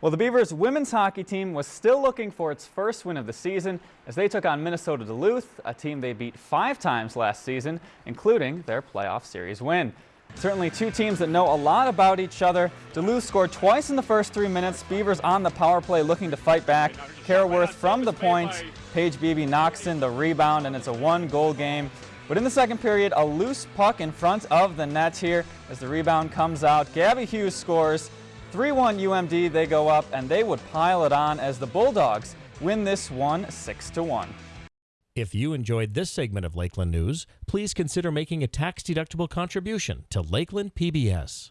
Well, the Beavers women's hockey team was still looking for its first win of the season as they took on Minnesota Duluth, a team they beat five times last season, including their playoff series win. Certainly two teams that know a lot about each other. Duluth scored twice in the first three minutes. Beavers on the power play looking to fight back. Caraworth from the point. Paige Beebe knocks in the rebound and it's a one goal game. But in the second period, a loose puck in front of the net here as the rebound comes out. Gabby Hughes scores. 3-1 UMD, they go up and they would pile it on as the Bulldogs win this one 6-1. If you enjoyed this segment of Lakeland News, please consider making a tax-deductible contribution to Lakeland PBS.